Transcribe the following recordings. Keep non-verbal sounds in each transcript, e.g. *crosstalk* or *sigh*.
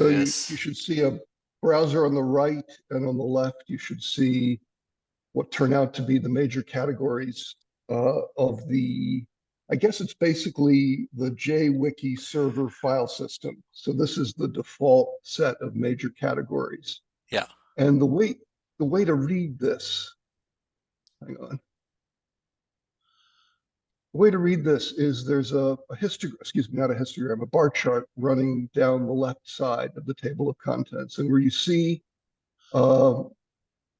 So you, you should see a browser on the right and on the left, you should see what turn out to be the major categories uh, of the, I guess it's basically the JWiki server file system. So this is the default set of major categories. Yeah. And the way, the way to read this, hang on. The way to read this is there's a, a histogram, excuse me, not a histogram, a bar chart running down the left side of the table of contents, and where you see uh,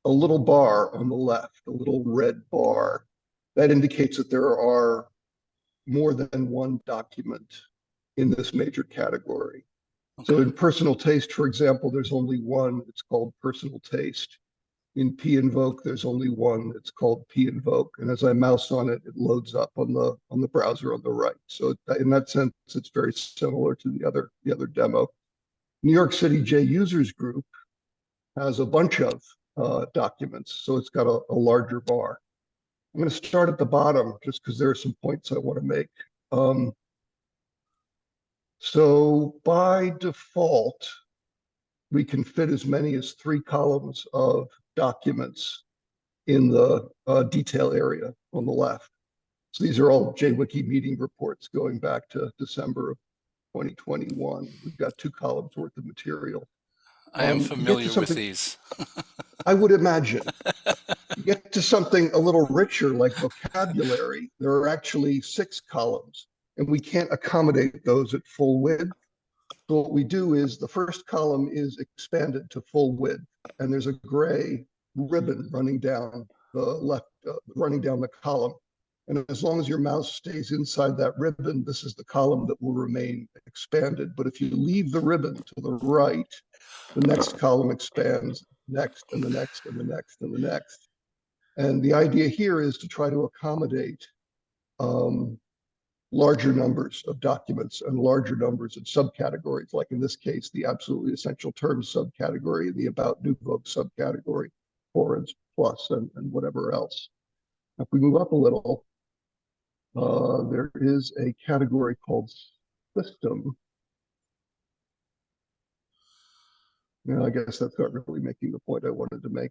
a little bar on the left, a little red bar, that indicates that there are more than one document in this major category. So in personal taste, for example, there's only one. It's called personal taste. In P invoke, there's only one. It's called P invoke. And as I mouse on it, it loads up on the on the browser on the right. So in that sense, it's very similar to the other the other demo. New York City J users group has a bunch of uh, documents, so it's got a, a larger bar. I'm going to start at the bottom just because there are some points I want to make. Um, so by default, we can fit as many as three columns of documents in the uh, detail area on the left. So these are all JWiki meeting reports going back to December of 2021. We've got two columns worth of material. I am um, you get to familiar with these. *laughs* I would imagine. You get to something a little richer like vocabulary, there are actually six columns and we can't accommodate those at full width. So what we do is the first column is expanded to full width and there's a gray ribbon running down the left, uh, running down the column. And as long as your mouse stays inside that ribbon, this is the column that will remain expanded. But if you leave the ribbon to the right, the next column expands, next and the next and the next and the next. And the idea here is to try to accommodate um, larger numbers of documents and larger numbers of subcategories, like in this case, the absolutely essential terms subcategory, the about NuVoc subcategory, forums plus, and, and whatever else. If we move up a little, uh, there is a category called system. Yeah, I guess that's not really making the point I wanted to make.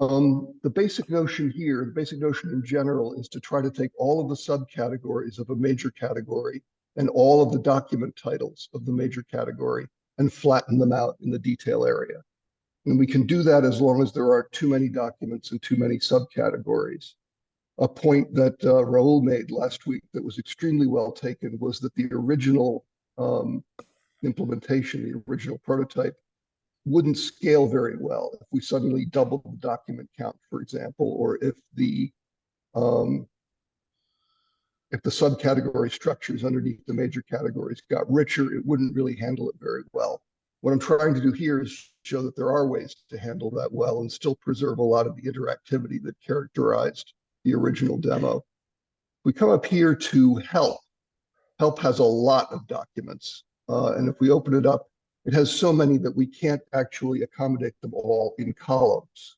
Um, the basic notion here, the basic notion in general is to try to take all of the subcategories of a major category and all of the document titles of the major category and flatten them out in the detail area. And we can do that as long as there are too many documents and too many subcategories. A point that uh, Raul made last week that was extremely well taken was that the original um, implementation, the original prototype, wouldn't scale very well if we suddenly doubled the document count, for example, or if the um, if the subcategory structures underneath the major categories got richer, it wouldn't really handle it very well. What I'm trying to do here is show that there are ways to handle that well and still preserve a lot of the interactivity that characterized the original demo. We come up here to help. Help has a lot of documents. Uh, and if we open it up, it has so many that we can't actually accommodate them all in columns.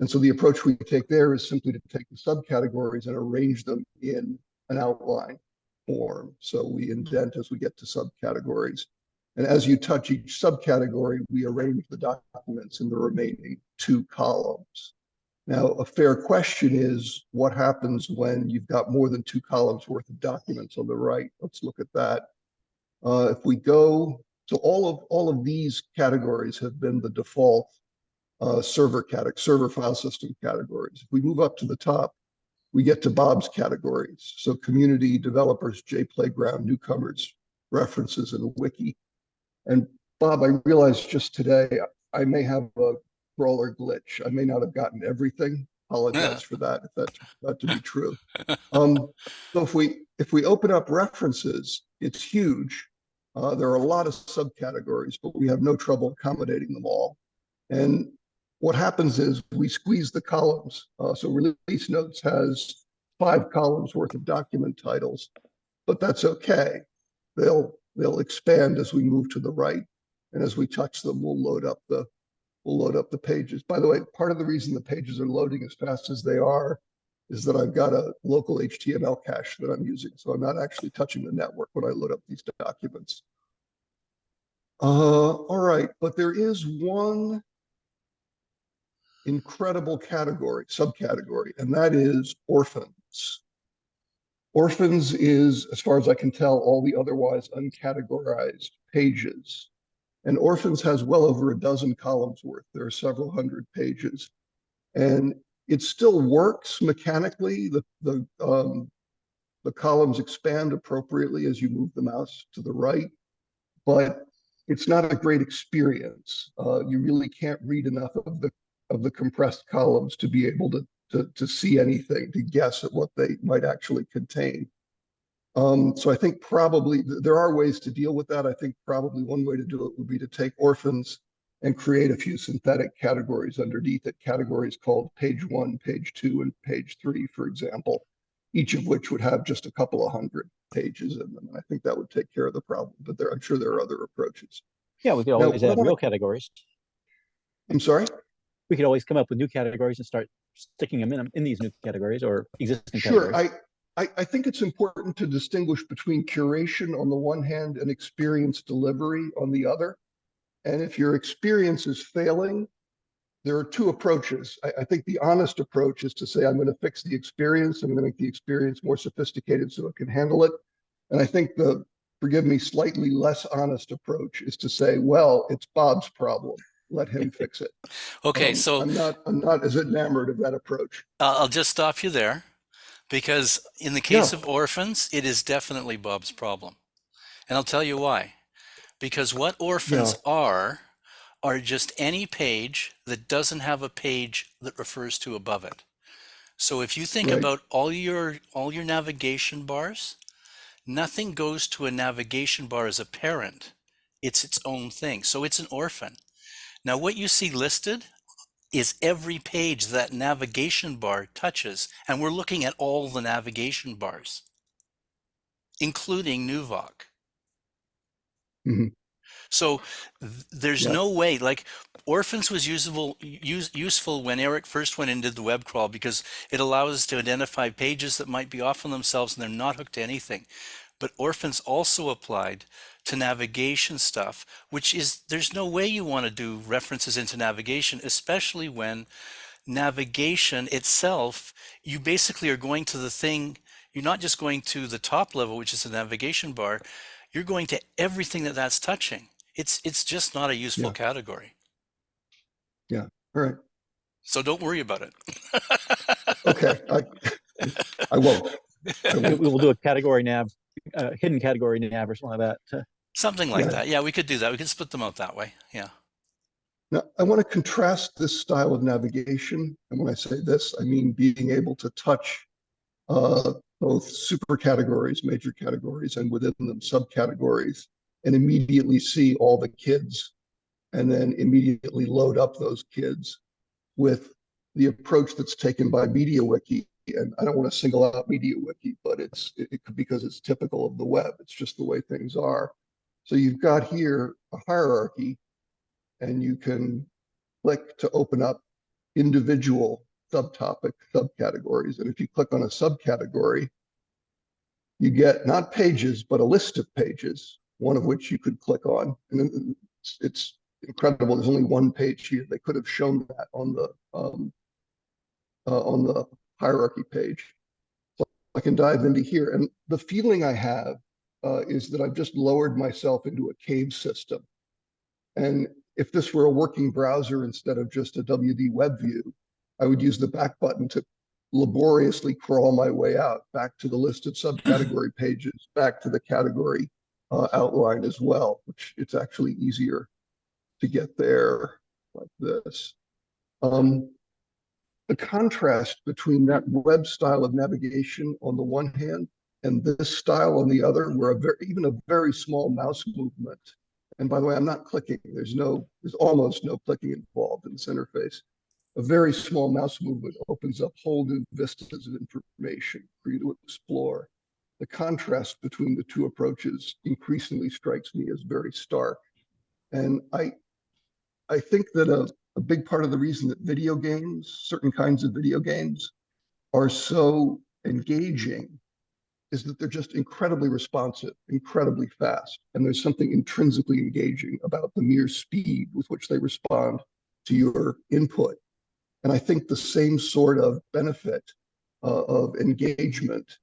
And so the approach we take there is simply to take the subcategories and arrange them in an outline form. So we indent as we get to subcategories. And as you touch each subcategory, we arrange the documents in the remaining two columns. Now, a fair question is what happens when you've got more than two columns worth of documents on the right? Let's look at that. Uh, if we go, so all of all of these categories have been the default uh, server category, server file system categories. If we move up to the top, we get to Bob's categories. So community, developers, J Playground, newcomers, references, and wiki. And Bob, I realized just today I may have a crawler glitch. I may not have gotten everything. Apologize for that if that that to be true. Um, so if we if we open up references, it's huge. Uh, there are a lot of subcategories, but we have no trouble accommodating them all. And what happens is we squeeze the columns. Uh, so release notes has five columns worth of document titles, but that's okay. They'll they'll expand as we move to the right, and as we touch them, we'll load up the we'll load up the pages. By the way, part of the reason the pages are loading as fast as they are is that I've got a local HTML cache that I'm using, so I'm not actually touching the network when I load up these documents. Uh, all right, but there is one incredible category, subcategory, and that is orphans. Orphans is, as far as I can tell, all the otherwise uncategorized pages. And Orphans has well over a dozen columns worth. There are several hundred pages. And it still works mechanically. The, the, um, the columns expand appropriately as you move the mouse to the right, but it's not a great experience. Uh, you really can't read enough of the of the compressed columns to be able to to, to see anything, to guess at what they might actually contain. Um, so I think probably there are ways to deal with that. I think probably one way to do it would be to take orphans and create a few synthetic categories underneath it, categories called page one, page two, and page three, for example, each of which would have just a couple of hundred pages in them. And I think that would take care of the problem, but there, I'm sure there are other approaches. Yeah, we could always what add real categories. I'm sorry? We could always come up with new categories and start sticking them in, um, in these new categories or existing Sure, categories. I, I, I think it's important to distinguish between curation on the one hand and experience delivery on the other. And if your experience is failing, there are two approaches. I, I think the honest approach is to say, I'm going to fix the experience. I'm going to make the experience more sophisticated so it can handle it. And I think the, forgive me, slightly less honest approach is to say, well, it's Bob's problem. Let him fix it. Okay, Um, so I'm not, I'm not as enamored of that approach. I'll I'll just stop you there because in the case of orphans, it is definitely Bob's problem. And I'll tell you why. Because what orphans are, are just any page that doesn't have a page that refers to above it. So if you think Right. about all your all your navigation bars, nothing goes to a navigation bar as a parent. It's its own thing. So it's an orphan. Now what you see listed is every page that navigation bar touches. And we're looking at all the navigation bars, including Nuvoc. Mhm. So there's Yeah. no way, like Orphans was usable, use, useful when Eric first went and did the web crawl because it allows us to identify pages that might be off on themselves and they're not hooked to anything. But Orphans also applied to navigation stuff, which is there's no way you want to do references into navigation, especially when navigation itself, you basically are going to the thing, you're not just going to the top level, which is the navigation bar, you're going to everything that that's touching. It's it's just not a useful Yeah. category. Yeah. All right. So don't worry about it. *laughs* Okay. I, I won't. I We won't. we will do a category nav, uh, hidden category nav or something like that. Something like Yeah. that. Yeah, we could do that. We could split them out that way. Yeah. Now, I want to contrast this style of navigation. And when I say this, I mean being able to touch uh, both super categories, major categories, and within them subcategories, and immediately see all the kids, and then immediately load up those kids with the approach that's taken by MediaWiki. And I don't want to single out MediaWiki, but it's it, it because it's typical of the web. It's just the way things are. So you've got here a hierarchy and you can click to open up individual subtopic subcategories. And if you click on a subcategory, you get not pages, but a list of pages, one of which you could click on. And it's, it's incredible. There's only one page here. They could have shown that on the um, uh, on the hierarchy page. So I can dive into here. And the feeling I have uh, is that I've just lowered myself into a cave system. And if this were a working browser instead of just a WD web view, I would use the back button to laboriously crawl my way out back to the listed subcategory *laughs* pages, back to the category uh, outline as well, which it's actually easier to get there like this. Um, the contrast between that web style of navigation on the one hand and this style on the other, where a very, even a very small mouse movement and by the way, I'm not clicking. There's no, there's almost no clicking involved in this interface. A very small mouse movement opens up whole new vistas of information for you to explore. The contrast between the two approaches increasingly strikes me as very stark. And I, I think that a, a big part of the reason that video games, certain kinds of video games, are so engaging is that they're just incredibly responsive, incredibly fast. And there's something intrinsically engaging about the mere speed with which they respond to your input. And I think the same sort of benefit uh, of engagement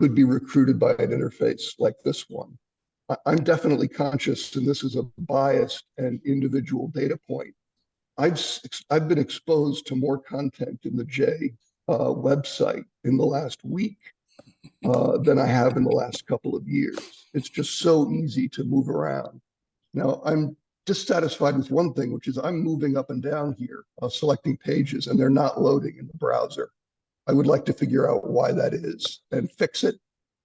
could be recruited by an interface like this one. I, I'm definitely conscious, and this is a biased and individual data point. I've, I've been exposed to more content in the J uh, website in the last week uh, than I have in the last couple of years. It's just so easy to move around. Now, I'm dissatisfied with one thing, which is I'm moving up and down here, uh, selecting pages, and they're not loading in the browser. I would like to figure out why that is and fix it.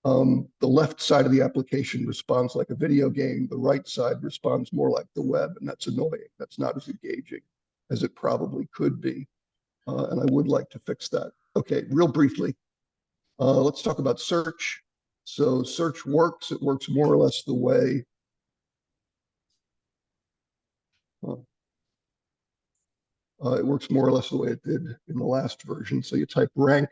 Um, the left side of the application responds like a video game. The right side responds more like the web, and that's annoying. That's not as engaging as it probably could be. Uh, and I would like to fix that. Okay, real briefly, uh, let's talk about search. So search works. It works more or less the way. uh, it works more or less the way it did in the last version. So you type rank,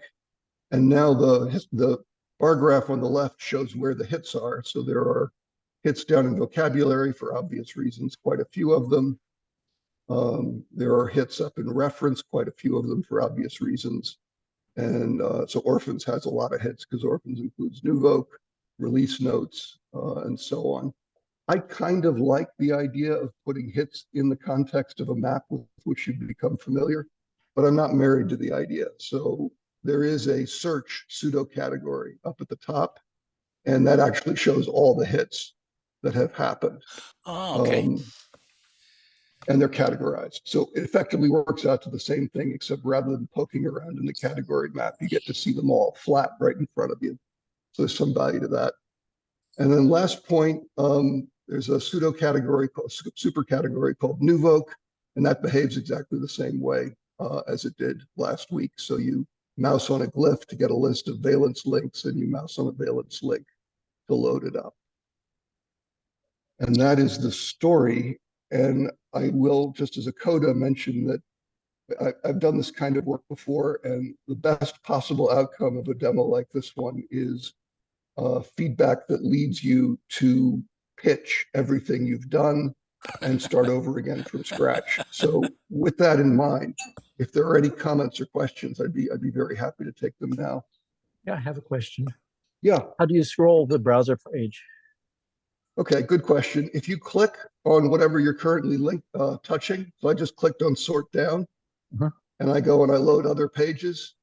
and now the the bar graph on the left shows where the hits are. So there are hits down in vocabulary for obvious reasons, quite a few of them. Um, there are hits up in reference, quite a few of them for obvious reasons. And uh, so Orphans has a lot of hits because Orphans includes NuVoc, release notes, uh, and so on. I kind of like the idea of putting hits in the context of a map with which you become familiar, but I'm not married to the idea. So there is a search pseudo category up at the top, and that actually shows all the hits that have happened. Oh, okay. Um, and they're categorized. So it effectively works out to the same thing, except rather than poking around in the category map, you get to see them all flat right in front of you. So there's some value to that. And then last point, um, there's a pseudo category called super category called NuVoc, and that behaves exactly the same way uh, as it did last week. So you mouse on a glyph to get a list of valence links, and you mouse on a valence link to load it up. And that is the story. And I will, just as a coda, mention that I, I've done this kind of work before, and the best possible outcome of a demo like this one is uh, feedback that leads you to pitch everything you've done and start over again from scratch. So with that in mind, if there are any comments or questions, I'd be I'd be very happy to take them now. Yeah, I have a question. Yeah. How do you scroll the browser page? Okay, good question. If you click on whatever you're currently link, uh, touching, so I just clicked on sort down Mhm. and I go and I load other pages.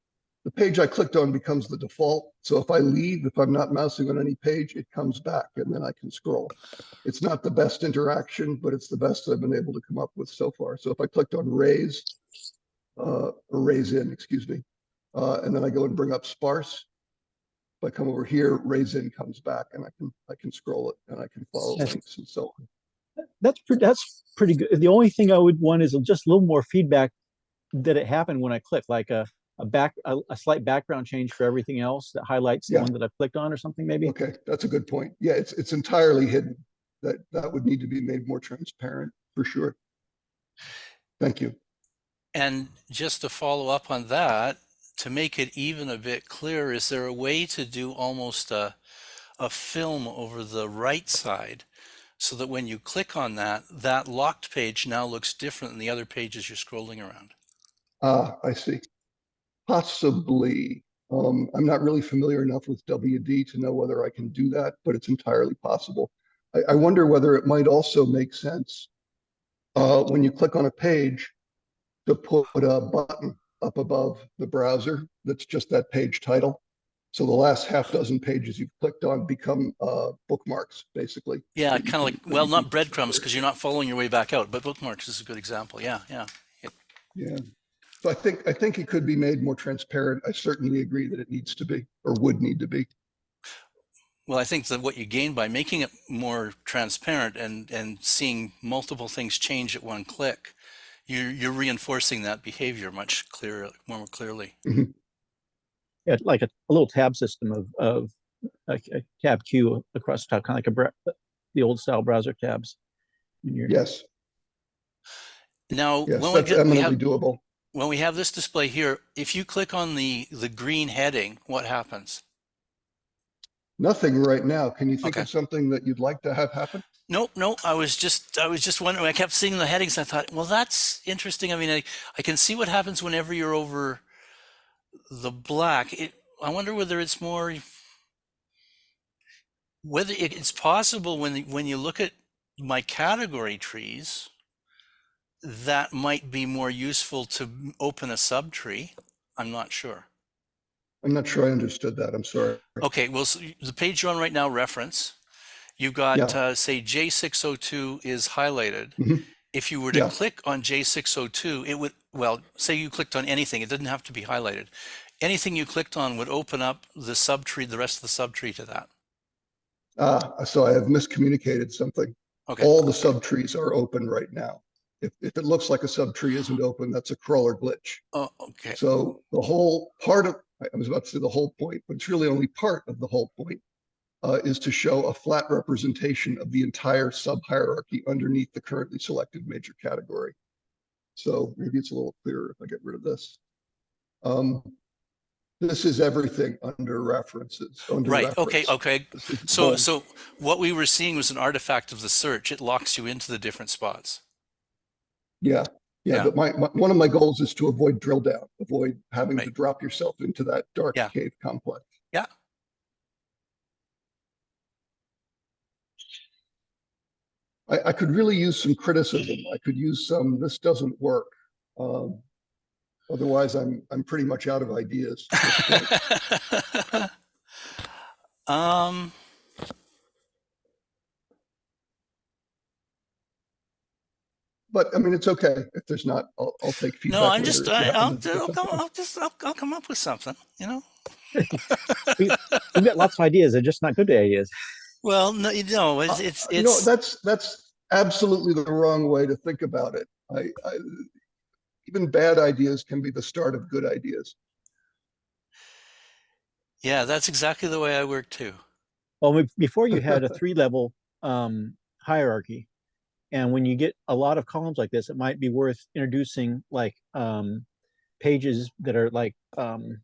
The page I clicked on becomes the default. So if I leave, if I'm not mousing on any page, it comes back and then I can scroll. It's not the best interaction, but it's the best I've been able to come up with so far. So if I clicked on raze, uh, or raze in, excuse me, uh, and then I go and bring up sparse, if I come over here, raze in comes back and I can, I can scroll it and I can follow Yes. links and so on. That's pretty, that's pretty good. The only thing I would want is just a little more feedback that it happened when I click, like a, a back, a, a slight background change for everything else that highlights the one that I clicked on or something maybe. Okay, that's a good point. Yeah, it's, it's entirely hidden. That, that would need to be made more transparent for sure. Thank you. And just to follow up on that, to make it even a bit clearer, is there a way to do almost a, a film over the right side so that when you click on that, that locked page now looks different than the other pages you're scrolling around? Ah, I see. Possibly. Um, I'm not really familiar enough with WD to know whether I can do that, but it's entirely possible. I, I wonder whether it might also make sense uh, when you click on a page to put a button up above the browser that's just that page title. So the last half dozen pages you've clicked on become uh, bookmarks, basically. Yeah, kind of like, well, not breadcrumbs because you're not following your way back out, but bookmarks is a good example. Yeah, yeah. Yeah. So I think, I think it could be made more transparent. I certainly agree that it needs to be, or would need to be. Well, I think that what you gain by making it more transparent and, and seeing multiple things change at one click, you're, you're reinforcing that behavior much clearer, more clearly. Mm-hmm. Yeah, like a, a little tab system of, of a, a tab queue across the top, kind of like a, bra- uh, the old style browser tabs. When you're, Yes, Now, yes, when we that's get, we have, doable. when we have this display here, if you click on the, the green heading, what happens? Nothing right now. Can you think Okay. of something that you'd like to have happen? No, no, I was just I was just wondering. I kept seeing the headings. I thought, well, that's interesting. I mean, I, I can see what happens whenever you're over the black. It, I wonder whether it's more whether it, it's possible when when you look at my category trees that might be more useful to open a subtree. I'm not sure. I'm not sure I understood that. I'm sorry. Okay, well, so the page you're on right now, reference, you've got, Yeah. uh, say, J602 is highlighted. Mhm. If you were to Yeah. click on J602, it would, well, say you clicked on anything, it didn't have to be highlighted. Anything you clicked on would open up the subtree, the rest of the subtree to that. Ah, so I have miscommunicated something. Okay, All the subtrees are open right now. If, if it looks like a subtree isn't open, that's a crawler glitch. oh, okay, So the whole part of, I was about to say the whole point, but it's really only part of the whole point, uh, is to show a flat representation of the entire sub-hierarchy underneath the currently selected major category. So maybe it's a little clearer if I get rid of this. Um, this is everything under references, under right, okay, reference. okay. Is So, so what we were seeing was an artifact of the search. It locks you into the different spots. Yeah, yeah, Yeah. but my, my, one of my goals is to avoid drill down, avoid having to drop yourself into that dark Yeah. cave complex. Yeah. I, I could really use some criticism. I could use some, this doesn't work. Um, otherwise, I'm, I'm pretty much out of ideas. at this point. *laughs* um, But I mean, it's okay if there's not, I'll, I'll take feedback. no, I'm just, if I, happen I'll, I'll, come. I'll just, I'll, I'll come up with something, you know? *laughs* We've got lots of ideas. They're just not good ideas. Well, no, you know, it's, Uh, it's, You know, that's, that's absolutely the wrong way to think about it. I, I, even bad ideas can be the start of good ideas. yeah, that's exactly the way I work too. Well, before you had a *laughs* three level um, hierarchy. And when you get a lot of columns like this, it might be worth introducing like um, pages that are like um,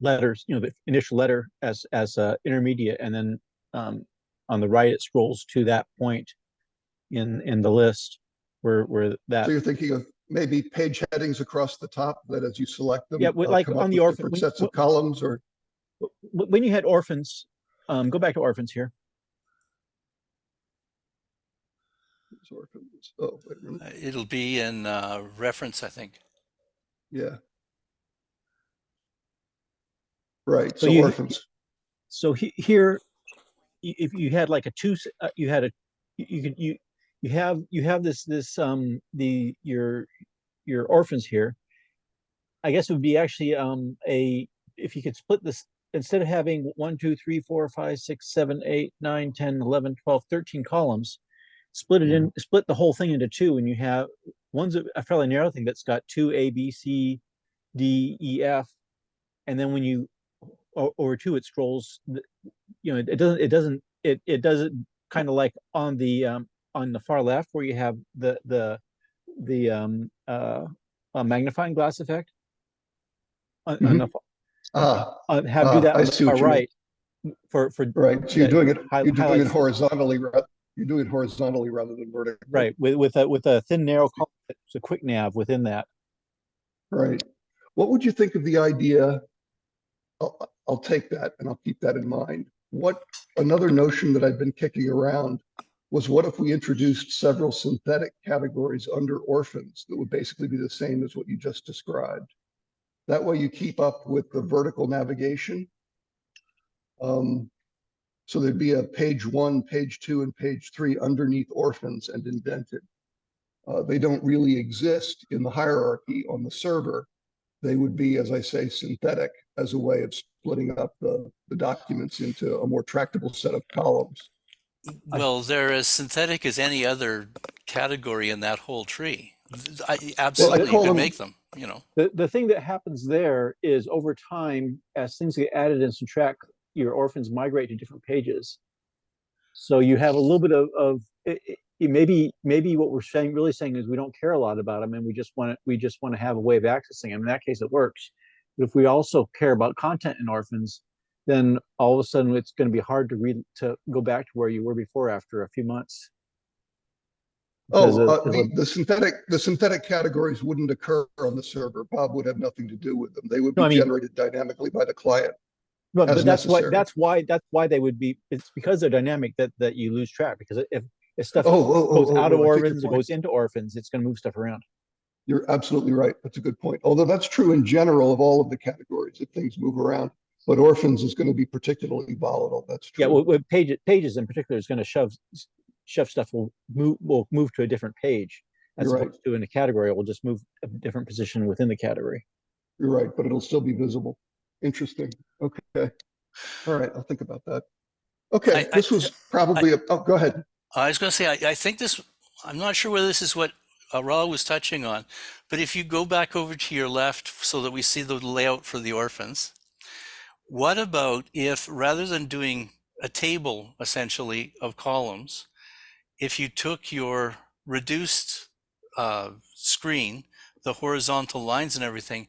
letters, you know, the initial letter as as uh, intermediate, and then um, on the right it scrolls to that point in in the list where where that So you're thinking of maybe page headings across the top that as you select them. Yeah, with- uh, like on the orphan- when- Sets of wh- columns or, when you had orphans, um, go back to orphans here. orphans. oh, wait a minute, Uh, It'll be in uh, reference, I think. yeah. Right, So so you- orphans, So he, here, if you had like a two, uh, you had a, you you could, you, you have, you have this, this, um, the, your, your orphans here. I guess it would be actually, um, a, if you could split this, instead of having one, two, three, four, five, six, seven, eight, nine, ten, eleven, twelve, thirteen columns. Split it in, split the whole thing into two and you have, one's a a fairly narrow thing that's got two A, B, C, D, E, F. And then when you, over two, it scrolls, you know, it it doesn't, it doesn't, it, it does it kind of like on the, um, on the far left where you have the, the, the, um, uh, magnifying glass effect. On, on the, fa- ah, uh, have Ah, do that I on the far you mean. right. For, for, right, so you're doing it, you're doing it horizontally, ra- you're doing it horizontally rather than vertically. right, with, with a, with a thin narrow column, it's a quick nav within that. Right. What would you think of the idea? I'll, I'll take that and I'll keep that in mind. What, another notion that I've been kicking around was what if we introduced several synthetic categories under orphans that would basically be the same as what you just described? That way you keep up with the vertical navigation. Um, so there'd be a page one, page two, and page three underneath orphans and indented. Uh, they don't really exist in the hierarchy on the server. They would be, as I say, synthetic as a way of splitting up the, the documents into a more tractable set of columns. I- Well, they're as synthetic as any other category in that whole tree. I, absolutely, you call could them- make them, you know. The, the thing that happens there is over time, as things get added and subtract, your orphans migrate to different pages. So you have a little bit of, of, it, it maybe, maybe what we're saying, really saying is we don't care a lot about them and we just want to, we just want to have a way of accessing them. In that case, it works. But if we also care about content in orphans, then all of a sudden it's going to be hard to read to go back to where you were before after a few months. Because Oh, uh, of the, the synthetic, the synthetic categories wouldn't occur on the server. Bob would have nothing to do with them. They would No, I be mean- generated dynamically by the client. But, as but that's why, necessary. that's why, that's why they would be, it's because they're dynamic that, that you lose track, because if, if stuff Oh, oh, oh, goes oh, out of oh, I take your orphans, it point. goes into orphans, it's gonna move stuff around. You're absolutely right. That's a good point. Although that's true in general of all of the categories, if things move around. But orphans is going to be particularly volatile. That's true. Yeah, true. well, with pages, pages in particular is gonna shove, shove stuff will move, will move to a different page. As You're right. to in a category, it will just move a different position within the category. You're right, but it'll still be visible. Interesting. Okay. All right, I'll think about that. Okay, I- I- this was probably, a oh, go ahead. I was going to say, I, I think this, I'm not sure whether this is what uh, Raul was touching on, but if you go back over to your left so that we see the layout for the orphans, what about if rather than doing a table essentially of columns, if you took your reduced uh, screen, the horizontal lines and everything,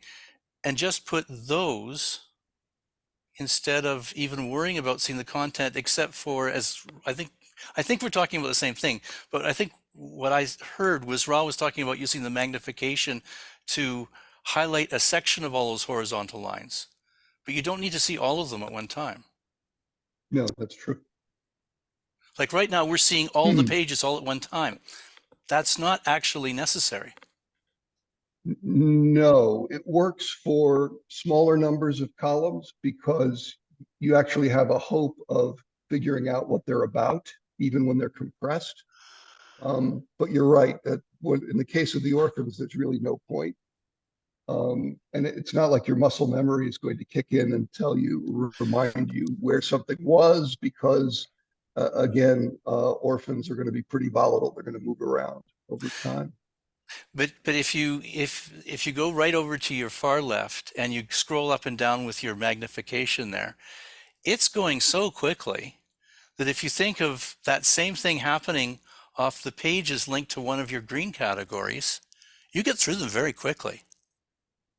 and just put those instead of even worrying about seeing the content, except for as I think I think we're talking about the same thing, but I think what I heard was Ra was talking about using the magnification to highlight a section of all those horizontal lines. But you don't need to see all of them at one time. No, that's true. Like right now, we're seeing all the Hmm. pages all at one time. That's not actually necessary. No, it works for smaller numbers of columns because you actually have a hope of figuring out what they're about, even when they're compressed. Um, but you're right that in the case of the orphans, there's really no point. Um, and it's not like your muscle memory is going to kick in and tell you, remind you where something was because uh, again, uh, orphans are going to be pretty volatile. They're going to move around over time. But but if you if if you go right over to your far left and you scroll up and down with your magnification there, it's going so quickly that if you think of that same thing happening off the pages linked to one of your green categories, you get through them very quickly.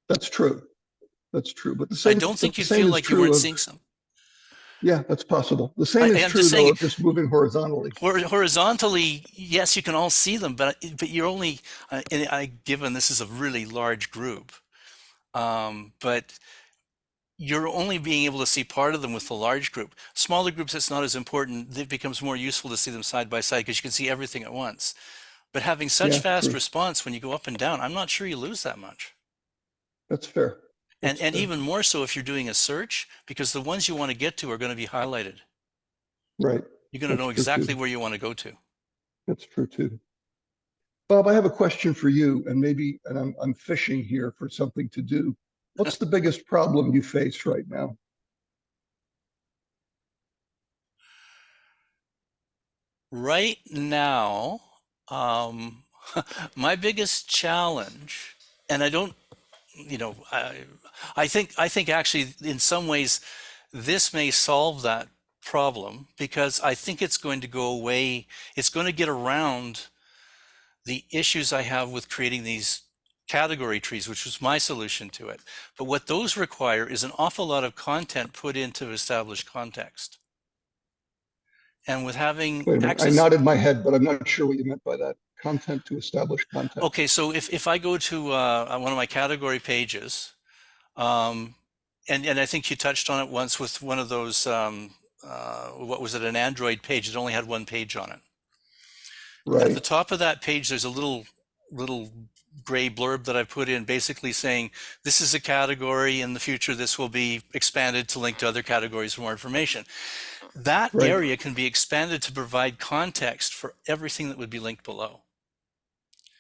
That's true. That's true. But the same. I don't think you'd feel like you weren't of- seeing some. Yeah, that's possible. The same I- is I'm true just though of just moving horizontally. Hor- horizontally, yes, you can all see them, but but you're only, uh, I given this is a really large group, um, but you're only being able to see part of them with the large group. Smaller groups, it's not as important. It becomes more useful to see them side by side because you can see everything at once. But having such Yeah, fast true. response when you go up and down, I'm not sure you lose that much. That's fair. And That's and fair. even more so if you're doing a search, because the ones you want to get to are going to be highlighted. Right. You're going to That's know exactly too. where you want to go to. That's true too. Bob, I have a question for you and maybe, and I'm, I'm fishing here for something to do. *laughs* What's the biggest problem you face right now? Right now, um, *laughs* my biggest challenge, and I don't, you know, I, I think I think actually in some ways this may solve that problem because I think it's going to go away. It's going to get around the issues I have with creating these category trees, which was my solution to it. But what those require is an awful lot of content put into established context. And with having Wait a minute, I nodded my head, but I'm not sure what you meant by that. Content to establish content. Okay, so if, if I go to uh, one of my category pages, um, and, and I think you touched on it once with one of those, um, uh, what was it, an Android page that only had one page on it. Right. At the top of that page, there's a little little gray blurb that I put in basically saying this is a category in the future this will be expanded to link to other categories for more information. That Right. area can be expanded to provide context for everything that would be linked below.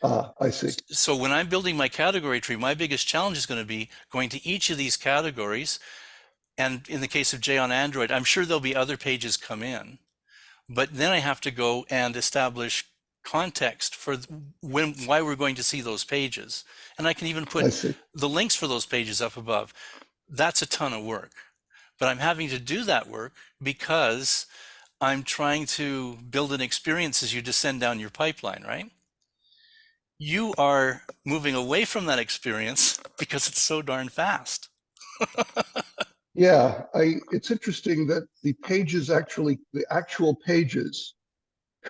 Ah, I see. So when I'm building my category tree, my biggest challenge is going to be going to each of these categories. And in the case of J on Android, I'm sure there'll be other pages come in, but then I have to go and establish context for when why we're going to see those pages. And I can even put the links for those pages up above. That's a ton of work. But I'm having to do that work because I'm trying to build an experience as you descend down your pipeline, right? You are moving away from that experience because it's so darn fast. Yeah, I, it's interesting that the pages actually, the actual pages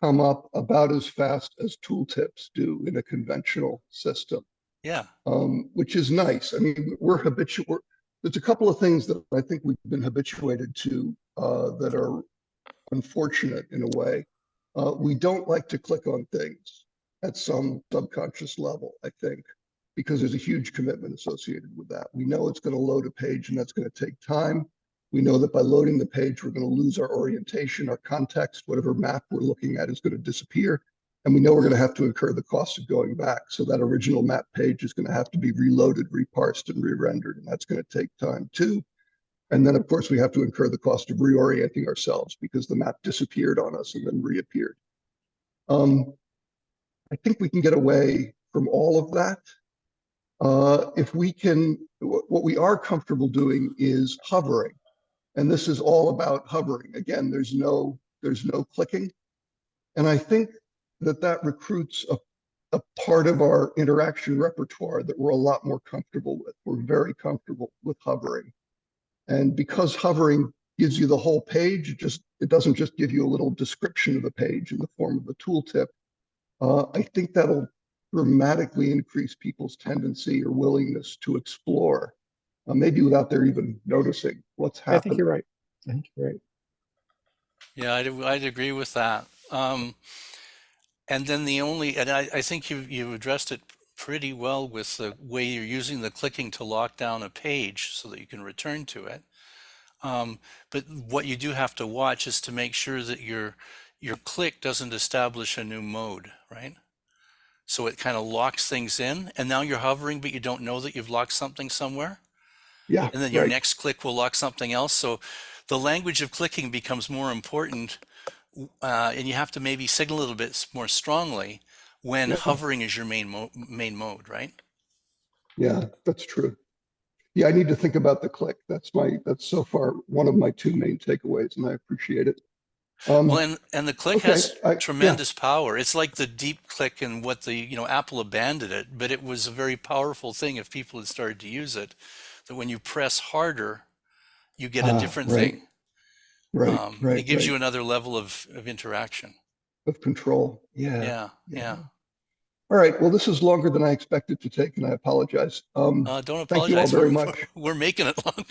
come up about as fast as tooltips do in a conventional system, Yeah. um, which is nice. I mean, we're habitual. There's a couple of things that I think we've been habituated to uh, that are unfortunate in a way. Uh, we don't like to click on things at some subconscious level, I think, because there's a huge commitment associated with that. We know it's going to load a page and that's going to take time. We know that by loading the page, we're going to lose our orientation, our context, whatever map we're looking at is going to disappear. And we know we're going to have to incur the cost of going back. So that original map page is going to have to be reloaded, reparsed, and re-rendered, and that's going to take time too. And then, of course, we have to incur the cost of reorienting ourselves because the map disappeared on us and then reappeared. Um, I think we can get away from all of that. Uh, if we can, what we are comfortable doing is hovering. And this is all about hovering. Again, there's no, there's no clicking. And I think that that recruits a, a part of our interaction repertoire that we're a lot more comfortable with. We're very comfortable with hovering. And because hovering gives you the whole page, it just, it doesn't just give you a little description of the page in the form of a tooltip. Uh, I think that'll dramatically increase people's tendency or willingness to explore, uh, maybe without their even noticing what's happening. I think you're right. I think you're right. Yeah, I'd, I'd agree with that. Um, and then the only, and I, I think you, you addressed it pretty well with the way you're using the clicking to lock down a page so that you can return to it. Um, but what you do have to watch is to make sure that your, your click doesn't establish a new mode, right? So it kind of locks things in and now you're hovering, but you don't know that you've locked something somewhere. Yeah, And then your right. next click will lock something else. So the language of clicking becomes more important. Uh, and you have to maybe signal a little bit more strongly when Yeah. hovering is your main mo main mode, right? Yeah, that's true. Yeah, I need to think about the click. That's my, that's so far one of my two main takeaways, and I appreciate it. Um, Well, and, and the click okay, has I- yeah. tremendous power. It's like the deep click and what the, you know, Apple abandoned it, but it was a very powerful thing if people had started to use it, that when you press harder, you get a Ah, different right, thing. right, Um, right, it gives right. you another level of, of interaction. Of control. Yeah. Yeah, yeah. All right. Well, this is longer than I expected to take, and I apologize. Um, Uh, don't apologize. Thank you all very we're, much. we're making it *laughs* longer.